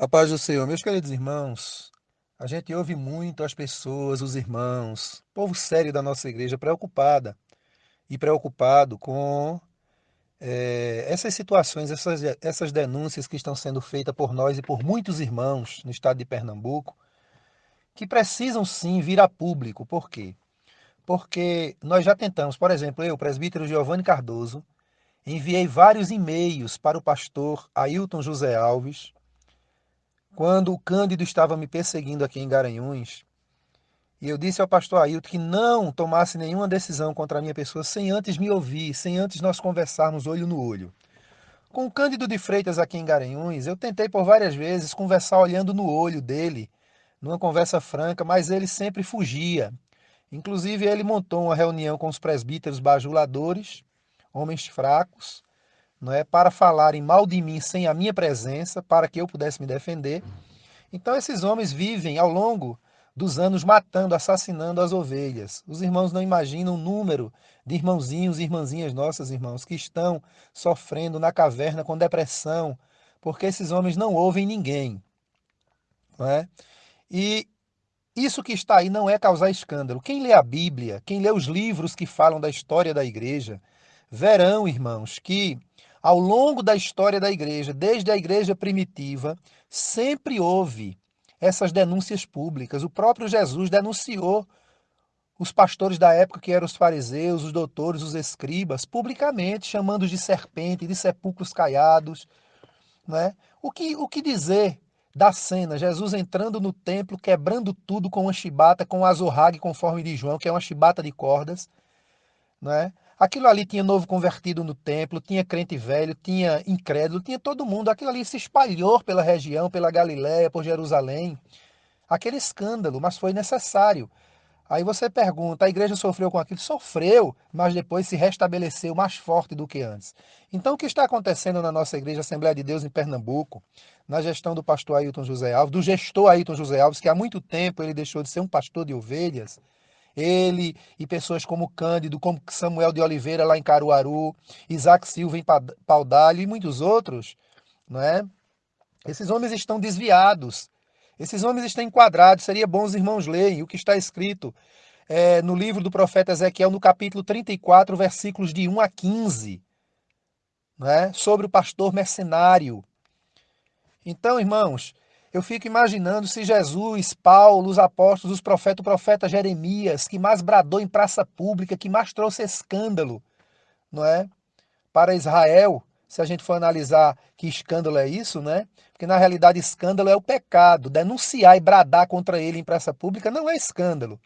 A paz do Senhor, meus queridos irmãos, a gente ouve muito as pessoas, os irmãos, povo sério da nossa igreja, preocupada e preocupado com é, essas situações, essas, essas denúncias que estão sendo feitas por nós e por muitos irmãos no estado de Pernambuco, que precisam sim vir a público. Por quê? Porque nós já tentamos, por exemplo, eu, presbítero Giovanni Cardoso, enviei vários e-mails para o pastor Ailton José Alves, quando o Cândido estava me perseguindo aqui em Garanhuns, e eu disse ao pastor Ailton que não tomasse nenhuma decisão contra a minha pessoa sem antes me ouvir, sem antes nós conversarmos olho no olho. Com o Cândido de Freitas aqui em Garanhuns, eu tentei por várias vezes conversar olhando no olho dele, numa conversa franca, mas ele sempre fugia. Inclusive, ele montou uma reunião com os presbíteros bajuladores, homens fracos, não é para falarem mal de mim sem a minha presença, para que eu pudesse me defender. Então esses homens vivem ao longo dos anos matando, assassinando as ovelhas. Os irmãos não imaginam o número de irmãozinhos e irmãzinhas nossas, irmãos, que estão sofrendo na caverna com depressão, porque esses homens não ouvem ninguém. Não é? E isso que está aí não é causar escândalo. Quem lê a Bíblia, quem lê os livros que falam da história da igreja, verão, irmãos, que ao longo da história da igreja, desde a igreja primitiva, sempre houve essas denúncias públicas. O próprio Jesus denunciou os pastores da época, que eram os fariseus, os doutores, os escribas, publicamente, chamando-os de serpente, de sepulcros caiados. Né? O, que, o que dizer da cena? Jesus entrando no templo, quebrando tudo com uma chibata, com um azorrague, conforme de João, que é uma chibata de cordas. Né? Aquilo ali tinha novo convertido no templo, tinha crente velho, tinha incrédulo, tinha todo mundo. Aquilo ali se espalhou pela região, pela Galiléia, por Jerusalém. Aquele escândalo, mas foi necessário. Aí você pergunta, a igreja sofreu com aquilo? Sofreu, mas depois se restabeleceu mais forte do que antes. Então, o que está acontecendo na nossa igreja Assembleia de Deus em Pernambuco, na gestão do pastor Ailton José Alves, do gestor Ailton José Alves, que há muito tempo ele deixou de ser um pastor de ovelhas, ele e pessoas como Cândido, como Samuel de Oliveira lá em Caruaru, Isaac Silva em Paudalho e muitos outros, não é? Esses homens estão desviados. Esses homens estão enquadrados. Seria bom os irmãos lerem o que está escrito é, no livro do profeta Ezequiel, no capítulo 34, versículos de 1 a 15, não é? sobre o pastor mercenário. Então, irmãos, eu fico imaginando se Jesus, Paulo, os apóstolos, os profetas, o profeta Jeremias, que mais bradou em praça pública, que mais trouxe escândalo, não é? Para Israel, se a gente for analisar que escândalo é isso, né? Porque na realidade escândalo é o pecado. Denunciar e bradar contra ele em praça pública não é escândalo.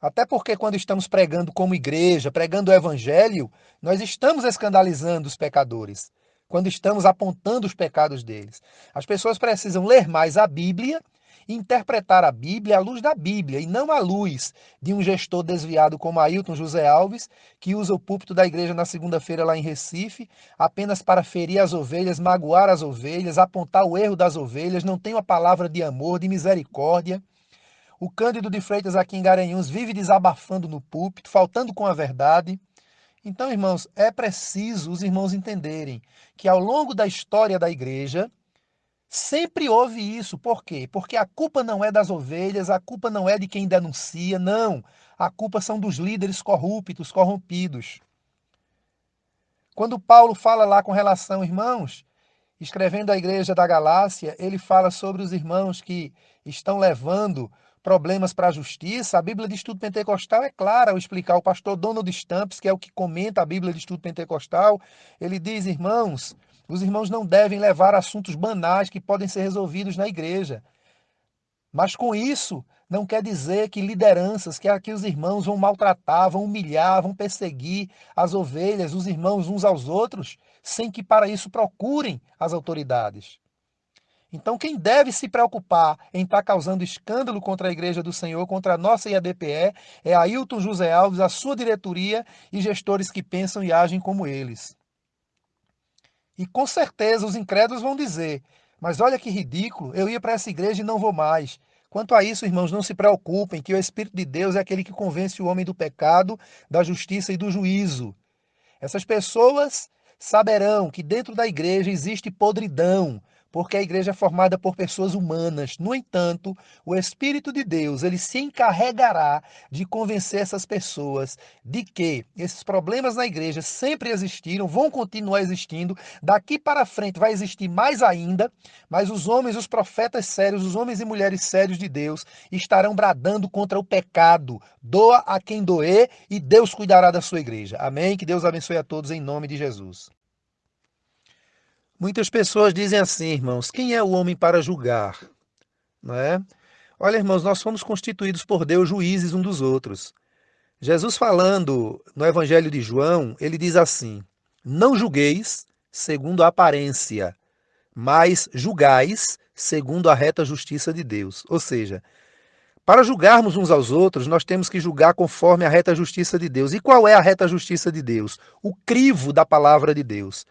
Até porque quando estamos pregando como igreja, pregando o evangelho, nós estamos escandalizando os pecadores quando estamos apontando os pecados deles. As pessoas precisam ler mais a Bíblia e interpretar a Bíblia à luz da Bíblia e não à luz de um gestor desviado como Ailton José Alves, que usa o púlpito da igreja na segunda-feira lá em Recife apenas para ferir as ovelhas, magoar as ovelhas, apontar o erro das ovelhas, não tem uma palavra de amor, de misericórdia. O Cândido de Freitas aqui em Garanhuns vive desabafando no púlpito, faltando com a verdade. Então, irmãos, é preciso os irmãos entenderem que ao longo da história da igreja, sempre houve isso. Por quê? Porque a culpa não é das ovelhas, a culpa não é de quem denuncia, não. A culpa são dos líderes corruptos, corrompidos. Quando Paulo fala lá com relação, irmãos, escrevendo à igreja da Galácia, ele fala sobre os irmãos que estão levando problemas para a justiça, a Bíblia de Estudo Pentecostal é clara ao explicar. O pastor Donald Stamps, que é o que comenta a Bíblia de Estudo Pentecostal, ele diz, irmãos, os irmãos não devem levar assuntos banais que podem ser resolvidos na igreja. Mas com isso, não quer dizer que lideranças, que aqui os irmãos vão maltratar, vão humilhar, vão perseguir as ovelhas, os irmãos uns aos outros, sem que para isso procurem as autoridades. Então, quem deve se preocupar em estar tá causando escândalo contra a Igreja do Senhor, contra a nossa IADPE, é Ailton José Alves, a sua diretoria e gestores que pensam e agem como eles. E com certeza os incrédulos vão dizer: mas olha que ridículo, eu ia para essa igreja e não vou mais. Quanto a isso, irmãos, não se preocupem, que o Espírito de Deus é aquele que convence o homem do pecado, da justiça e do juízo. Essas pessoas saberão que dentro da igreja existe podridão, porque a igreja é formada por pessoas humanas. No entanto, o Espírito de Deus, ele se encarregará de convencer essas pessoas de que esses problemas na igreja sempre existiram, vão continuar existindo, daqui para frente vai existir mais ainda, mas os homens, os profetas sérios, os homens e mulheres sérios de Deus estarão bradando contra o pecado. Doa a quem doer e Deus cuidará da sua igreja. Amém? Que Deus abençoe a todos em nome de Jesus. Muitas pessoas dizem assim, irmãos: quem é o homem para julgar? Não é? Olha, irmãos, nós fomos constituídos por Deus juízes um dos outros. Jesus falando no Evangelho de João, ele diz assim: Não julgueis segundo a aparência, mas julgais segundo a reta justiça de Deus. Ou seja, para julgarmos uns aos outros, nós temos que julgar conforme a reta justiça de Deus. E qual é a reta justiça de Deus? O crivo da palavra de Deus.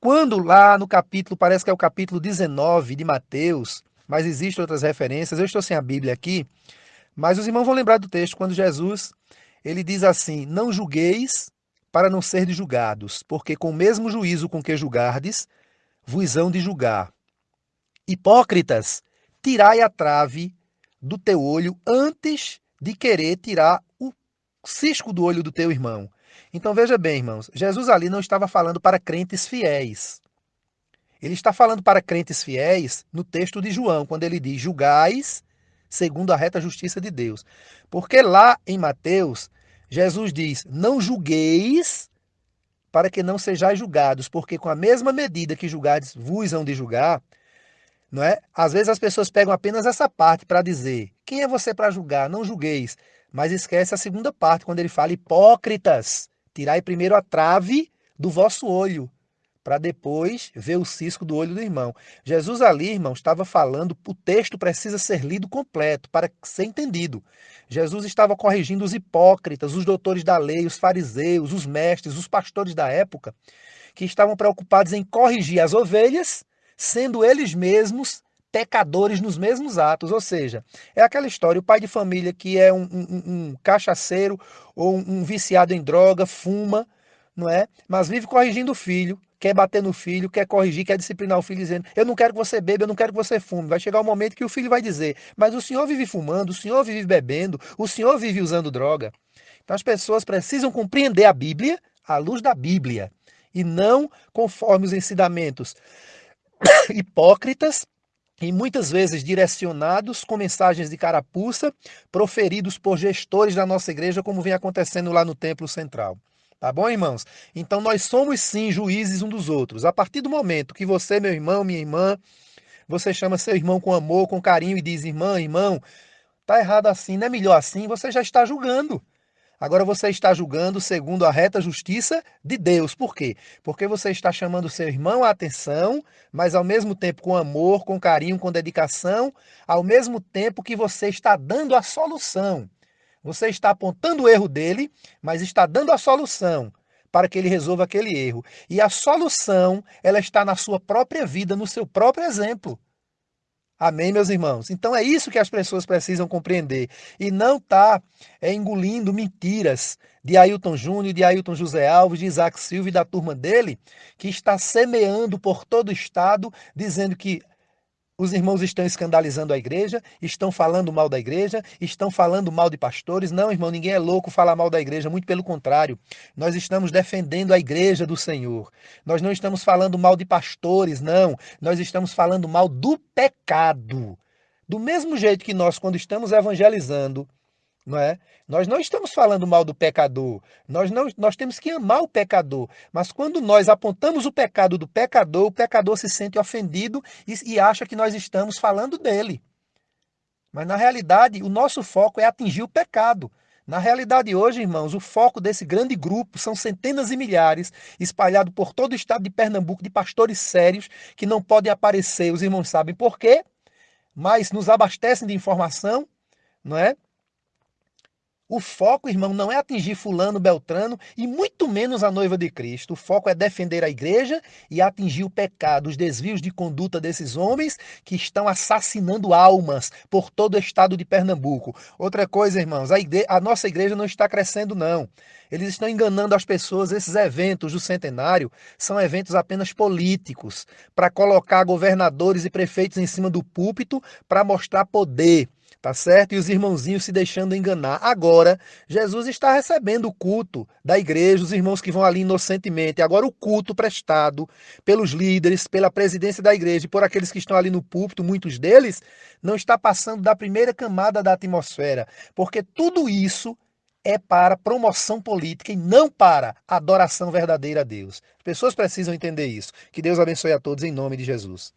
Quando lá no capítulo, parece que é o capítulo 19 de Mateus, mas existem outras referências, eu estou sem a Bíblia aqui, mas os irmãos vão lembrar do texto quando Jesus, ele diz assim: "Não julgueis para não serdes julgados, porque com o mesmo juízo com que julgardes, vos hão de julgar. Hipócritas, tirai a trave do teu olho antes de querer tirar o cisco do olho do teu irmão. Então veja bem, irmãos, Jesus ali não estava falando para crentes fiéis. Ele está falando para crentes fiéis no texto de João, quando ele diz: julgais segundo a reta justiça de Deus. Porque lá em Mateus, Jesus diz: não julgueis para que não sejais julgados, porque com a mesma medida que julgades, vos hão de julgar. Não é? Às vezes as pessoas pegam apenas essa parte para dizer: quem é você para julgar? Não julgueis. Mas esquece a segunda parte, quando ele fala hipócritas. Tirai primeiro a trave do vosso olho, para depois ver o cisco do olho do irmão. Jesus ali, irmão, estava falando, o texto precisa ser lido completo para ser entendido. Jesus estava corrigindo os hipócritas, os doutores da lei, os fariseus, os mestres, os pastores da época, que estavam preocupados em corrigir as ovelhas, sendo eles mesmos pecadores nos mesmos atos. Ou seja, é aquela história: o pai de família que é um, um, um cachaceiro ou um, um viciado em droga, fuma, não é? Mas vive corrigindo o filho, quer bater no filho, quer corrigir, quer disciplinar o filho, dizendo: Eu não quero que você beba, eu não quero que você fume. Vai chegar o um momento que o filho vai dizer: Mas o senhor vive fumando, o senhor vive bebendo, o senhor vive usando droga. Então as pessoas precisam compreender a Bíblia à luz da Bíblia e não conforme os ensinamentos hipócritas e muitas vezes direcionados com mensagens de carapuça proferidos por gestores da nossa igreja, como vem acontecendo lá no templo central. Tá bom, irmãos? Então nós somos sim juízes um dos outros. A partir do momento que você, meu irmão, minha irmã, você chama seu irmão com amor, com carinho e diz: "Irmã, irmão, tá errado assim, não é melhor assim", você já está julgando. Agora você está julgando segundo a reta justiça de Deus. Por quê? Porque você está chamando seu irmão à atenção, mas ao mesmo tempo com amor, com carinho, com dedicação, ao mesmo tempo que você está dando a solução. Você está apontando o erro dele, mas está dando a solução para que ele resolva aquele erro. E a solução, ela está na sua própria vida, no seu próprio exemplo. Amém, meus irmãos? Então é isso que as pessoas precisam compreender. E não tá é, engolindo mentiras de Ailton Júnior, de Ailton José Alves, de Isaac Silva e da turma dele, que está semeando por todo o estado, dizendo que os irmãos estão escandalizando a igreja, estão falando mal da igreja, estão falando mal de pastores. Não, irmão, ninguém é louco falar mal da igreja, muito pelo contrário. Nós estamos defendendo a igreja do Senhor. Nós não estamos falando mal de pastores, não. Nós estamos falando mal do pecado. Do mesmo jeito que nós, quando estamos evangelizando, não é? Nós não estamos falando mal do pecador. Nós, não, nós temos que amar o pecador. Mas quando nós apontamos o pecado do pecador, o pecador se sente ofendido e, e acha que nós estamos falando dele. Mas na realidade, o nosso foco é atingir o pecado. Na realidade, hoje, irmãos, o foco desse grande grupo são centenas e milhares, espalhados por todo o estado de Pernambuco, de pastores sérios que não podem aparecer. Os irmãos sabem por quê, mas nos abastecem de informação, não é? O foco, irmão, não é atingir fulano, beltrano e muito menos a noiva de Cristo. O foco é defender a igreja e atingir o pecado, os desvios de conduta desses homens que estão assassinando almas por todo o estado de Pernambuco. Outra coisa, irmãos, a, a nossa igreja não está crescendo, não. Eles estão enganando as pessoas. Esses eventos do centenário são eventos apenas políticos para colocar governadores e prefeitos em cima do púlpito para mostrar poder tá certo? E os irmãozinhos se deixando enganar. Agora, Jesus está recebendo o culto da igreja, os irmãos que vão ali inocentemente. Agora, o culto prestado pelos líderes, pela presidência da igreja e por aqueles que estão ali no púlpito, muitos deles, não está passando da primeira camada da atmosfera, porque tudo isso é para promoção política e não para adoração verdadeira a Deus. As pessoas precisam entender isso. Que Deus abençoe a todos em nome de Jesus.